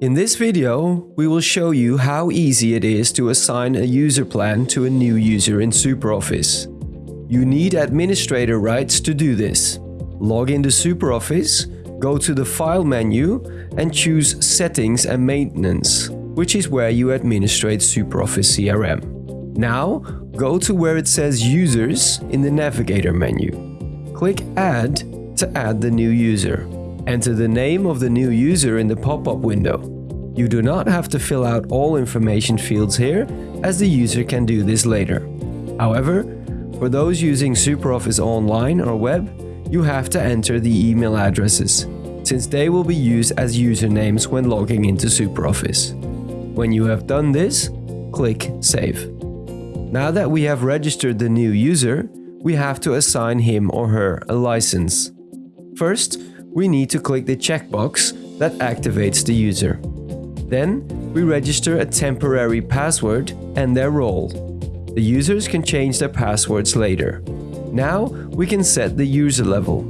In this video, we will show you how easy it is to assign a user plan to a new user in SuperOffice. You need administrator rights to do this. Log into SuperOffice, go to the File menu and choose Settings and Maintenance, which is where you administrate SuperOffice CRM. Now, go to where it says Users in the Navigator menu. Click Add to add the new user. Enter the name of the new user in the pop-up window. You do not have to fill out all information fields here, as the user can do this later. However, for those using SuperOffice Online or web, you have to enter the email addresses, since they will be used as usernames when logging into SuperOffice. When you have done this, click Save. Now that we have registered the new user, we have to assign him or her a license. First, we need to click the checkbox that activates the user. Then, we register a temporary password and their role. The users can change their passwords later. Now, we can set the user level.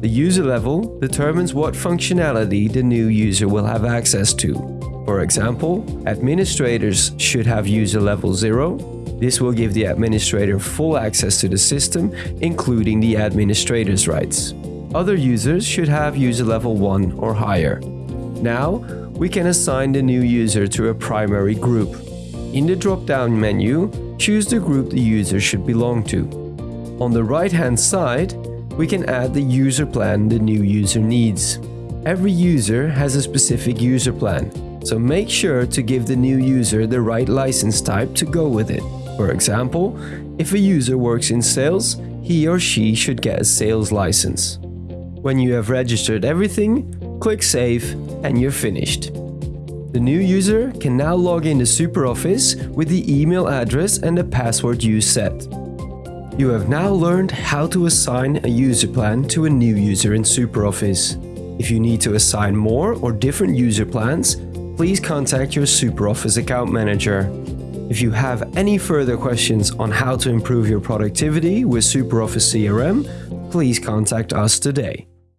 The user level determines what functionality the new user will have access to. For example, administrators should have user level 0. This will give the administrator full access to the system, including the administrator's rights. Other users should have user level 1 or higher. Now, we can assign the new user to a primary group. In the drop-down menu, choose the group the user should belong to. On the right-hand side, we can add the user plan the new user needs. Every user has a specific user plan, so make sure to give the new user the right license type to go with it. For example, if a user works in sales, he or she should get a sales license. When you have registered everything, click Save and you're finished. The new user can now log into SuperOffice with the email address and the password you set. You have now learned how to assign a user plan to a new user in SuperOffice. If you need to assign more or different user plans, please contact your SuperOffice account manager. If you have any further questions on how to improve your productivity with SuperOffice CRM, please contact us today.